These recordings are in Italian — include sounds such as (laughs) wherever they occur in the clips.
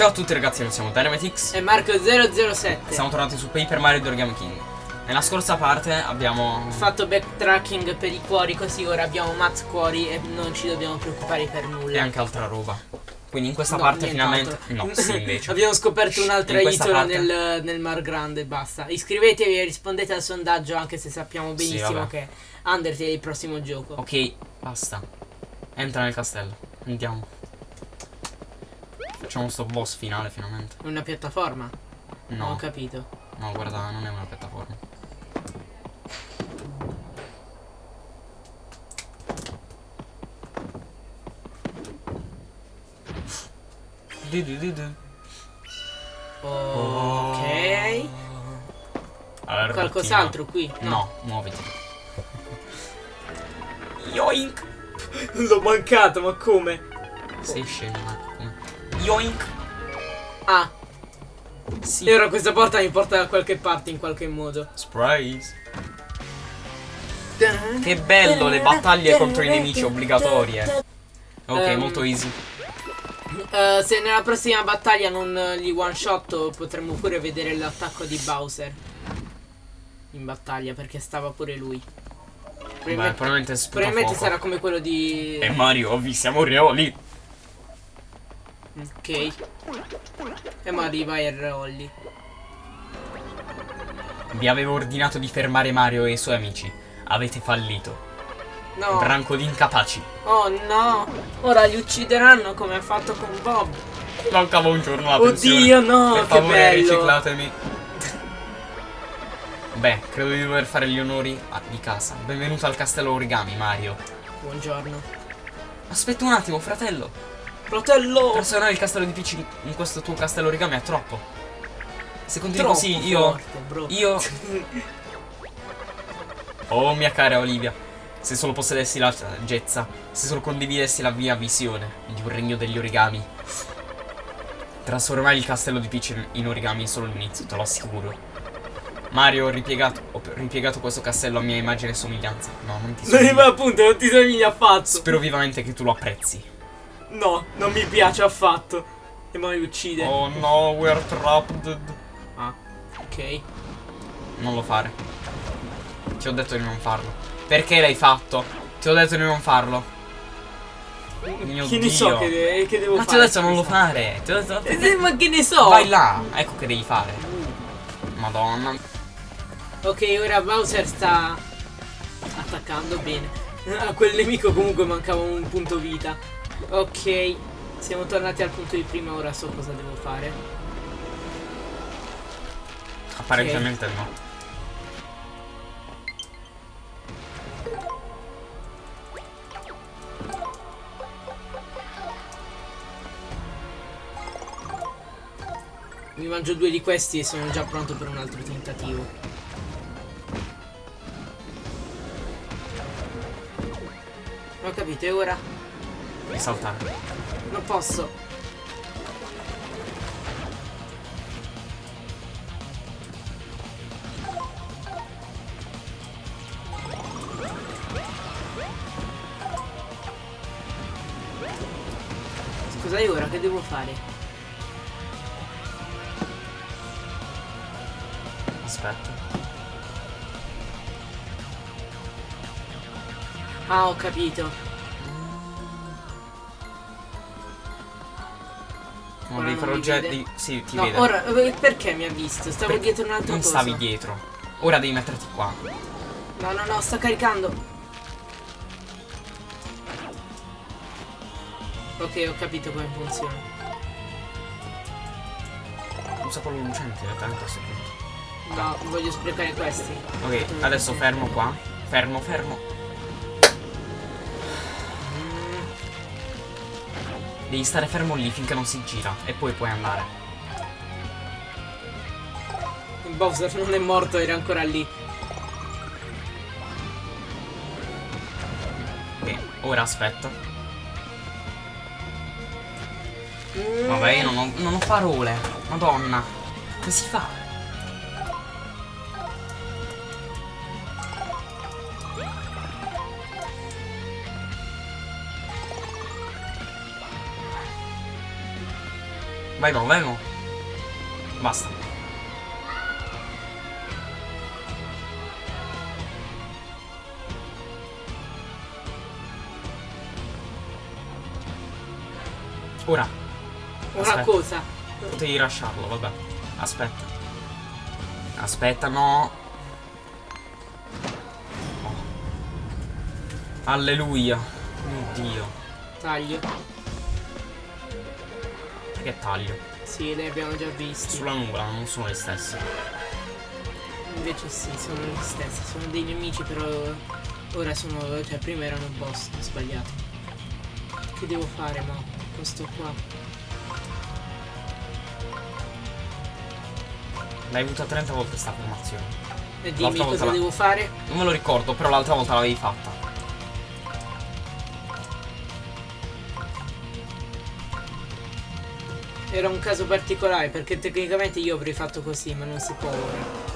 Ciao a tutti ragazzi, noi siamo Dynamitix E Marco007 Siamo tornati su Paper Mario Origami King. Nella scorsa parte abbiamo fatto backtracking per i cuori così ora abbiamo Matt cuori e non ci dobbiamo preoccupare per E nulla anche altra roba. Quindi in questa No, parte finalmente No, (laughs) sì invece. Abbiamo scoperto un'altra isola parte- nel, nel Mar Grande basta. Iscrivetevi e rispondete al sondaggio anche se sappiamo Sì, benissimo vabbè. che Undertale è il prossimo gioco. Ok, basta. Entra nel castello. Andiamo Facciamo sto boss finale finalmente È una piattaforma? Non ho No, capito no guarda, non è una piattaforma Du du du du. Ok Artino. Qualcos'altro qui? No, muoviti. Yoink! L'ho mancato ma come? Sei scemo? Yoink! Ah Sì. E ora questa porta mi porta da qualche parte in qualche modo Surprise! Che bello, le battaglie contro i nemici obbligatorie. Ok, Ehm, molto easy. Eh, se nella prossima battaglia non li one shot potremmo pure vedere l'attacco di Bowser in battaglia perché stava pure lui. Beh, Probabilmente, probabilmente sputa probabilmente fuoco. sarà come quello di... E Mario, vi siamo reoli. Ok. E ma arriva il Rolli. Vi avevo ordinato di fermare Mario e i suoi amici. Avete fallito. No. Branco di incapaci. oh no. Ora li uccideranno come ha fatto con Bob. Mancava un giorno la pensione. Oddio no, Per che favore, bello. riciclatemi. Beh, credo di dover fare gli onori di casa. Benvenuto al castello origami, Mario. Buongiorno. Aspetta un attimo, fratello. Fratello! Trasformare il castello di Peach in- questo tuo castello origami è troppo. Se continui Troppo così, io. forte. Io. (laughs) Oh, mia cara Olivia. Se solo possedessi la saggezza, se solo condividessi la mia visione di un regno degli origami. Trasformare il castello di Peach in- origami è solo l'inizio, te lo assicuro. Mario, ho ripiegato, ho ripiegato questo castello a mia immagine e somiglianza. No, non ti Non somiglia. ma appunto, non ti somiglia affatto. Spero vivamente che tu lo apprezzi. No, non mi piace affatto. E ma mi uccide. Oh no, we're trapped. Ah, ok. Non lo fare. Ti ho detto di non farlo. Perché l'hai fatto? Ti ho detto di non farlo. Mio che ne Dio. so che, che devo Ma ti fare? ho detto non lo fare. Ti ho detto. Eh, Ma che ne so? Vai là. Ecco che devi fare. Madonna. Ok, ora Bowser sta attaccando bene. A quel nemico comunque mancava un punto vita. Ok, siamo tornati al punto di prima, ora so cosa devo fare. Apparentemente no. Mi mangio due di questi e sono già pronto per un altro tentativo. Ho capito, e ora? Devi saltare. Non posso. Scusa, e ora che devo fare? Aspetta. Ah, ho capito. No, Ora devi non fare mi oggetti. vede? Sì, ti no, vede. ora eh, perché mi ha visto? Stavo Per- dietro un'altra Non cosa. stavi dietro. Ora devi metterti qua. No, no, no, sta caricando. Ok, ho capito come funziona. Usa quello lucente direttamente a questo punto. No, voglio sprecare questi. Ok, adesso fermo qua. Fermo, fermo. Devi stare fermo lì finché non si gira. E poi puoi andare. Bowser non è morto, era ancora lì. Ok, ora aspetta. Mm, Vabbè, io non ho, non ho parole. Madonna. Come si fa? Vai Mo, vai Mo. Basta. Ora, Una Aspetta. cosa. potevi lasciarlo, vabbè. Aspetta. Aspetta, no. Oh. Alleluia. Mio Dio. Taglio. Che taglio? Sì, li abbiamo già visti. Sulla nuvola non sono le stesse. Invece sì, sono gli stessi. Sono dei nemici, però ora sono. Cioè, prima erano boss, ho sbagliato. Che devo fare, ma questo qua. L'hai avuta 30 volte sta formazione. E dimmi L'altra volta cosa devo fare. Non me lo ricordo, però l'altra volta l'avevi fatta. Era un caso particolare perché tecnicamente io avrei fatto così, ma non si può ora.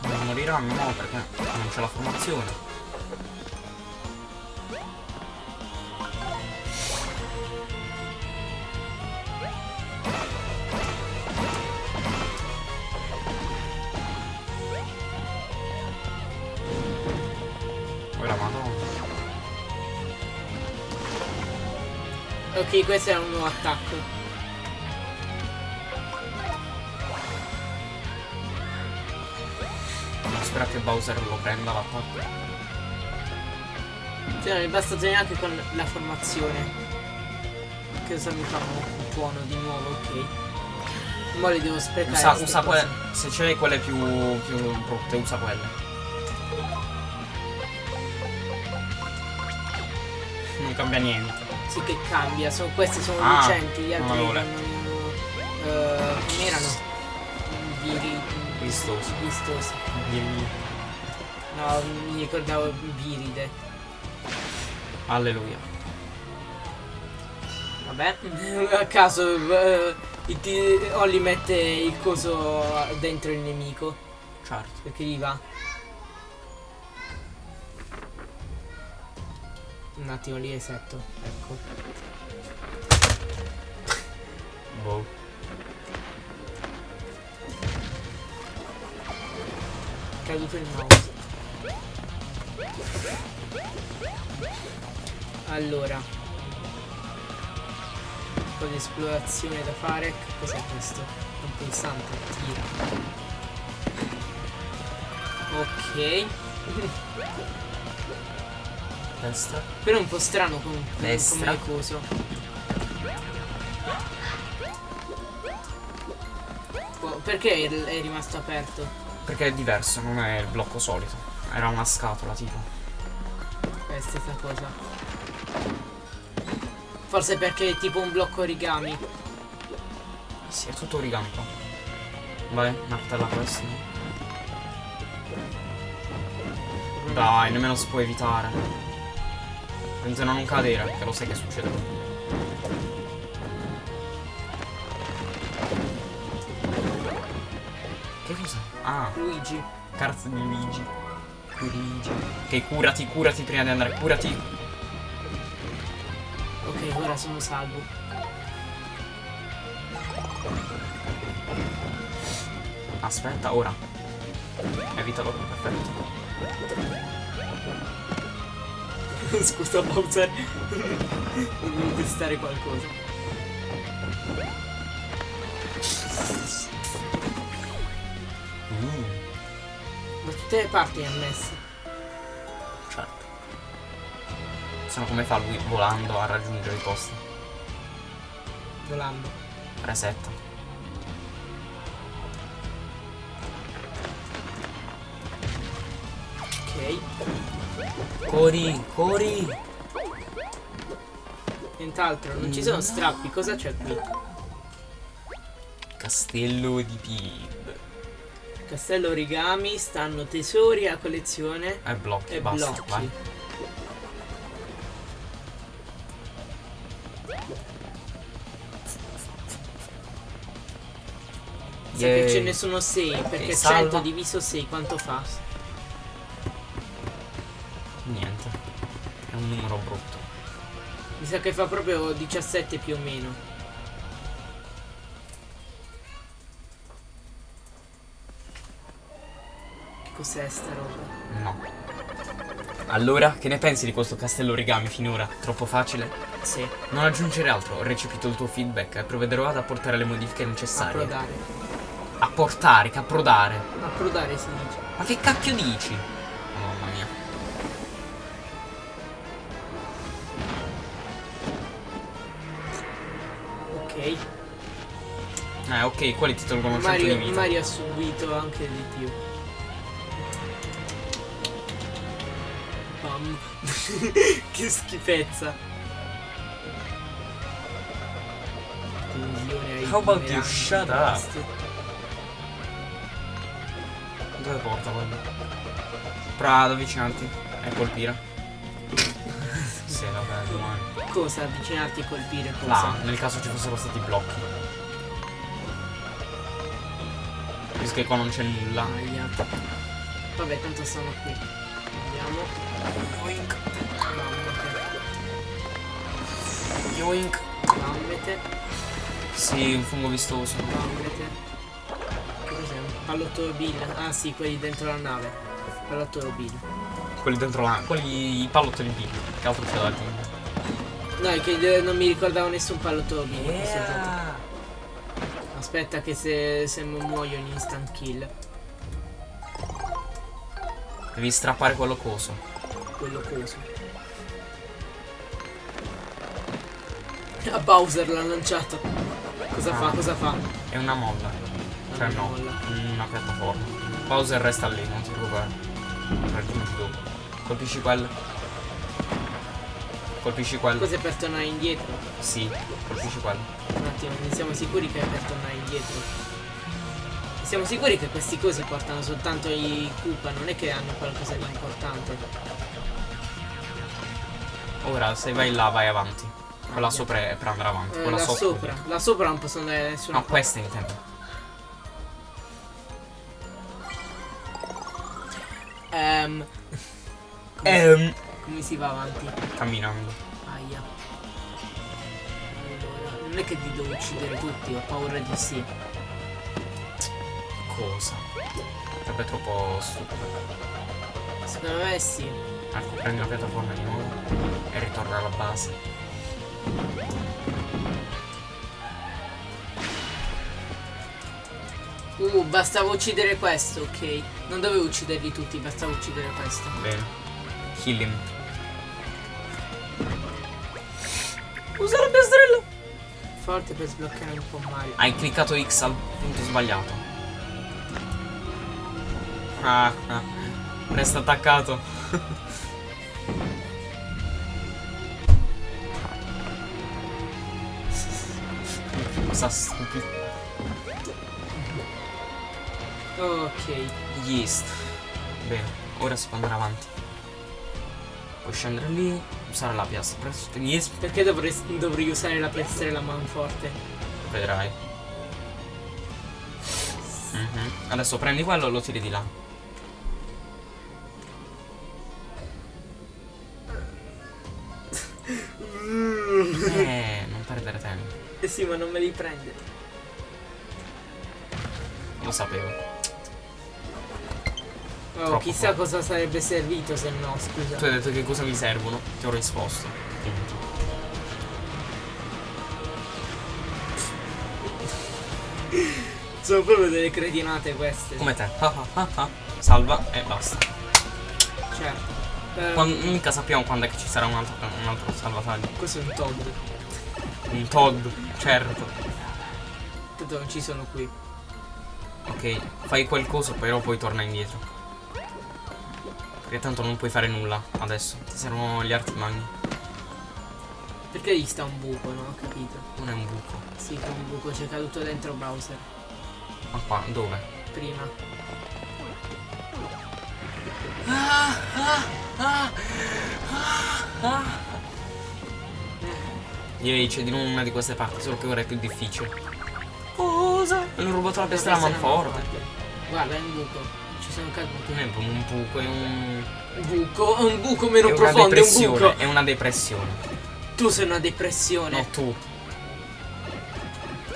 Non moriranno, no, perché non c'è la formazione. Ok, questo è un nuovo attacco. Non spera che Bowser lo prenda l'attacco. Cioè, non è bastato neanche con la formazione. Che cosa mi fa un buono di nuovo, ok. Ora li devo sprecare. Usa, usa quelle. Se c'hai quelle più, più brutte, usa quelle. Non cambia niente. Sì che cambia, sono, questi sono Ah, lucenti, gli altri non erano. eh, come erano? Viri. Vistosi. Vistosi. No, mi ricordavo viride. Alleluia. Vabbè. A caso ti- Olli mette il coso dentro il nemico. Certo. Perché gli va. Un attimo li resetto. Ecco. Boh. Caduto il mouse. Allora. Un po' di esplorazione da fare. Cos'è questo? Un pulsante. Tira. Ok. Destra. Però è un po' strano com- Destra. come coso. Boh, Perché è, è rimasto aperto? Perché è diverso, non è il blocco solito. Era una scatola tipo. È stessa cosa. Forse perché è tipo un blocco origami. Sì, è tutto origami qua. Vai, martella questo. Dai, nemmeno si può evitare. Attenzione a non cadere, perché lo sai che succede. Che cos'è? Ah, Luigi. carta di Luigi. Luigi. Ok, curati, curati prima di andare, curati. Ok, ora sono salvo. Aspetta, ora. Evitalo, perfetto. (laughs) Scusa Bowser. Devo testare qualcosa. Mm, Da tutte le parti è messo. certo. Se no come fa lui volando a raggiungere i posti? Volando. Resetta. Cori, cori. Nient'altro, non ci sono strappi, cosa c'è qui? Castello di Pib. Castello origami, stanno tesori a collezione E blocchi, e basta, blocchi. vai. Sa che Yay. ce ne sono 6, perché E salva. 100 diviso 6 quanto fa? Sa che fa proprio 17 più o meno. Che cos'è sta roba? No. Allora, che ne pensi di questo castello origami finora? Troppo facile? Sì, Non aggiungere altro, ho recepito il tuo feedback e provvederò ad apportare le modifiche necessarie. approdare. Apportare, che approdare. Approdare si dice. Ma che cacchio dici? Eh, ok, quelli ti tolgono 100 di Mario, vita. Mario ha subito anche di più. Bam. (laughs) che schifezza. How about you shut up? Dove porta quello? Ad avvicinarti e colpire. sì, vabbè, domani. Cosa avvicinarti e colpire cosa? Là, nel caso ci fossero stati blocchi. Che qua non c'è nulla. Vabbè, tanto sono qui. Andiamo. Yoink. Mammete. Yoink. Mammete. Sì, un fungo vistoso. Mammete. Che cos'è? Pallottolo Bill? Ah sì, quelli dentro la nave. Pallottolo Bill. Quelli dentro la. quelli i pallottoli B. Che altro c'è da aggiungere? No, è che non mi ricordavo nessun pallottolo Bill gioco. Aspetta che se, se muoio in instant kill. Devi strappare quello coso. Quello coso. (laughs) A Bowser l'ha lanciato. Cosa fa? Cosa fa? È una molla. Cioè Una no, molla. una piattaforma. Bowser resta lì, non ti preoccupare. Raggiungi dopo. Colpisci quello. Colpisci quello. Cos'è per tornare indietro? Sì, colpisci quello. Un attimo, ne siamo sicuri che è per tornare indietro? Siamo sicuri che questi cosi portano soltanto i Koopa, non è che hanno qualcosa di importante. Ora, se vai là, vai avanti. Quella sopra è per andare avanti. Eh, Quella là sopra. sopra, là sopra non possono andare da nessuna No, questa intendo. Ehm, Ehm. come si va avanti? Camminando. Non è che li devo uccidere tutti, ho paura di sì. Cosa? Sarebbe troppo stupido. Secondo me sì. Ecco, prendi la piattaforma di nuovo e ritorna alla base. Uh, bastava uccidere questo, ok. Non dovevo ucciderli tutti, bastava uccidere questo. Bene. Kill him. Usa la piastrella! Forte per sbloccare un po' Mario. Hai cliccato X al punto sbagliato. Ah, ah. (laughs) Resta attaccato. (laughs) Cosa stupido. Ok. Yeast. Bene, ora si può andare avanti. Puoi scendere lì, usare la piastra. Perché dovrei, dovrei usare la piastrella manforte? vedrai. Mhm. Adesso prendi quello e lo tiri di là. Eh, non perdere tempo. Eh sì, ma non me li prende. Lo sapevo. Oh, chissà forte. cosa sarebbe servito se no, scusa. Tu hai detto che cosa mi servono? Ti ho risposto. (laughs) Sono proprio delle cretinate queste. Come te. Ah, ah, ah. Salva e basta. Certo. Eh, Quan- mica sappiamo quando è che ci sarà un altro, un altro salvataggio. Questo è un Todd. Un Todd, certo. Tanto non ci sono qui. Ok, fai quel coso, però poi torna indietro. Perché tanto non puoi fare nulla adesso. Ti servono gli arti magni. Perché lì sta un buco, non ho capito. Non è un buco. Sì, che è un buco, c'è caduto dentro browser. Ma qua, dove? Prima. Direi c'è di nuovo una di queste parti, solo che ora è più difficile. Cosa? Hanno rubato la essere manforte. manforte. Guarda, è un buco. Sono caduto. È un buco, è un. Un buco, un buco meno è profondo, è un buco. È una depressione. Tu sei una depressione. No, tu.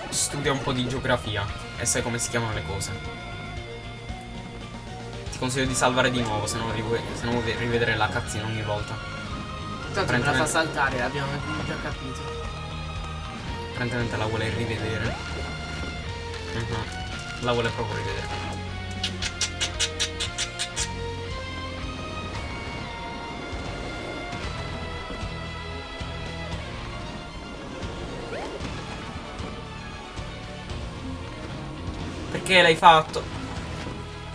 Studia un po' di geografia e sai come si chiamano le cose. Ti consiglio di salvare di nuovo, se non, se non vuoi rivedere la cazzina ogni volta. Tanto me la fa saltare, l'abbiamo già capito. Apparentemente la vuole rivedere. Mhm. La vuole proprio rivedere. Perché l'hai fatto?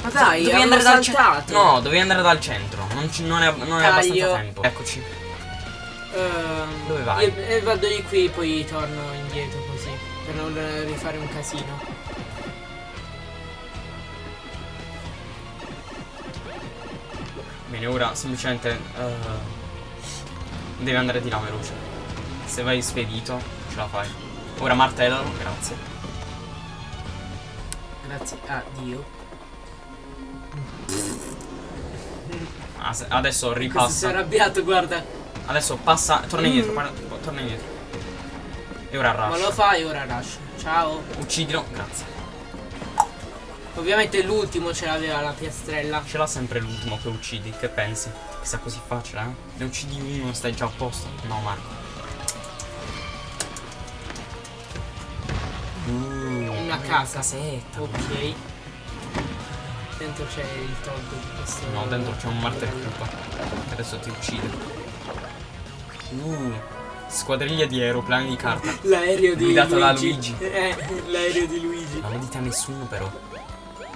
Ma dai, dovevi andare dal centro. No, dovevi andare dal centro. Non, ci- non è, non è abbastanza tempo. Eccoci. Ehm, Dove vai? Io, eh, vado di qui, poi torno indietro così. Per non rifare un casino. Bene, ora semplicemente eh, devi andare di là veloce. Se vai spedito, ce la fai. Ora martellalo, grazie. Grazie a Dio. Adesso Questo si è ripassa. arrabbiato, guarda. Adesso passa. Torna indietro, guarda, torna indietro. E ora Ma lo rush. fai ora Rush. Ciao. Uccidilo, grazie. Ovviamente l'ultimo ce l'aveva la piastrella. Ce l'ha sempre l'ultimo che uccidi, che pensi? Che sia così facile, eh? Ne uccidi uno, stai già a posto. No, Marco. Una casa. casetta. Ok. Dentro c'è il Todd di questo. No, dentro c'è un martel cupa che adesso ti uccide. Uh, squadriglia di aeroplani di carta. L'aereo di Guidato da Luigi. Luigi. Eh, l'aereo di Luigi. Non lo dite a nessuno però.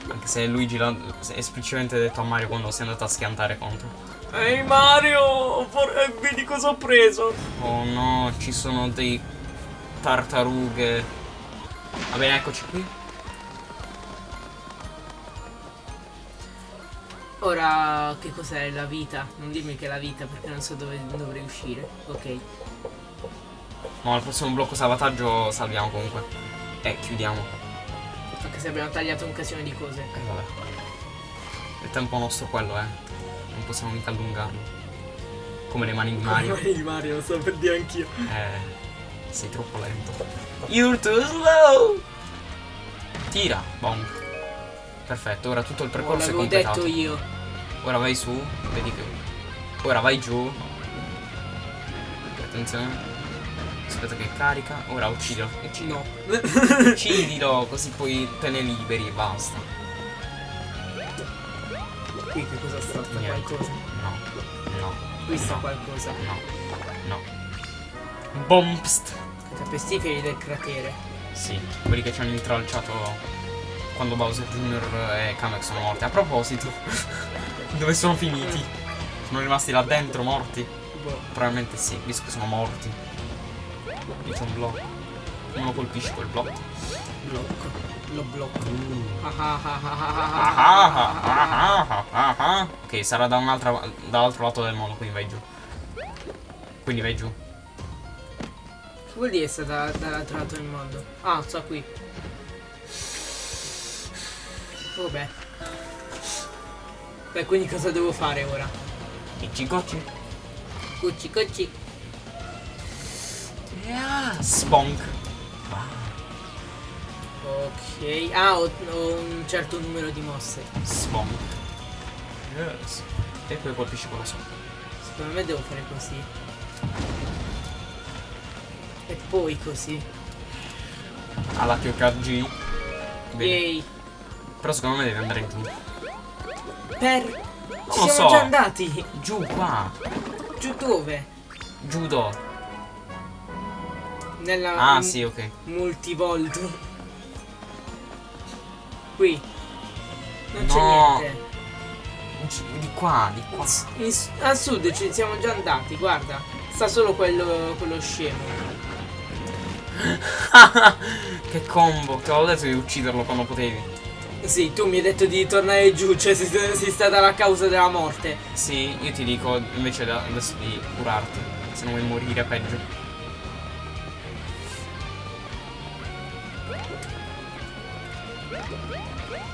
Anche se Luigi l'ha esplicitamente detto a Mario quando si è andato a schiantare contro. Ehi Mario, for- eh, vedi cosa ho preso? Oh no, ci sono dei tartarughe. Va bene, eccoci qui. Ora che cos'è la vita? Non dirmi che è la vita perché non so dove dovrei uscire. Ok. Ma al prossimo blocco salvataggio salviamo comunque. E chiudiamo. Anche se abbiamo tagliato un casino di cose. E vabbè. Il tempo nostro quello è. Non possiamo mica allungarlo. Come le mani di Mario. Come di Mario, lo so per dire anch'io. Eh. Sei troppo lento. You're too slow! Tira, bom. Perfetto, ora tutto il Oh, percorso è l'avevo completato. detto io. Ora vai su, vedi che. Ora vai giù. Attenzione. Aspetta che carica. Ora uccidilo. Uccidilo. No. Uccidilo, così poi te ne liberi e basta. Qui che cosa sta? Qualcosa. No. No. Qui sta No. qualcosa. No. No. Bompst. Pestiferi del cratere. Sì, quelli che ci hanno intralciato quando Bowser Jr. e Kamek sono morti. A proposito, dove sono finiti? Sono rimasti là dentro morti? Boh. Probabilmente sì, visto che sono morti. Lì c'è un blocco. Non lo colpisci quel blocco. Blocco. Lo blocco. Ah ah ah ah ah Ah, ah ah, ah ah, ah, ah, ah, ah. Ok, sarà da un'altra dall'altro lato del mondo, quindi vai giù. Quindi vai giù. Vuol dire sta da- dall'altro lato del mondo? Ah, sto qui. Vabbè. Beh, quindi cosa devo fare ora? Icci gocci. Cucci, cucci. Spunk. Ok. Ah, ho, ho un certo numero di mosse. Spunk. Yes. E poi colpisci quello sopra. Secondo me devo fare così. Poi così. Alla TOKG. Bene. Yay. Però secondo me devi andare giù. Per... Ci siamo so. già andati. Giù qua. Giù dove? Judo. Nella... Ah, sì, ok. Multivolto. Qui. Non No. c'è niente. Di qua, di qua. In a sud ci siamo già andati, guarda. Sta solo quello, quello scemo. (laughs) che combo. Ti avevo detto di ucciderlo quando potevi. Sì, tu mi hai detto di tornare giù, cioè sei, sei stata la causa della morte. Sì, io ti dico invece da- adesso di curarti. Se non vuoi morire peggio.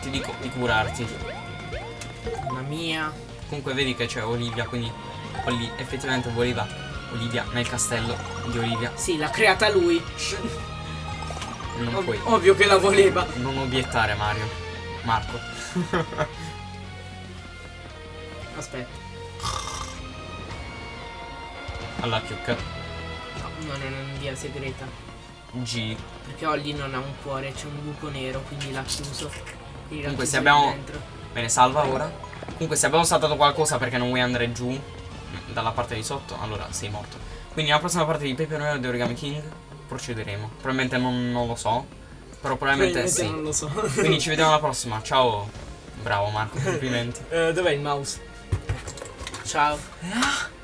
Ti dico di curarti. Mamma mia. Comunque vedi che c'è Olivia, quindi Olli effettivamente voleva Olivia nel castello di Olivia. Sì, l'ha creata lui. Non Ov- puoi. ovvio che la voleva. Non obiettare Mario. Marco. Aspetta. Alla chiucca. No, no, no, non è via segreta. G. Perché Olli non ha un cuore, c'è un buco nero, quindi l'ha chiuso. Quindi Comunque, se abbiamo- dentro. Bene, salva ora. Comunque se abbiamo saltato qualcosa perché non vuoi andare giù dalla parte di sotto, allora sei morto. Quindi nella prossima parte di Paper Mario di Origami King procederemo. Probabilmente non, non lo so. Però probabilmente sì. non lo so. Quindi ci vediamo alla prossima. Ciao. Bravo Marco, complimenti. (laughs) Eh, dov'è il mouse? Ciao.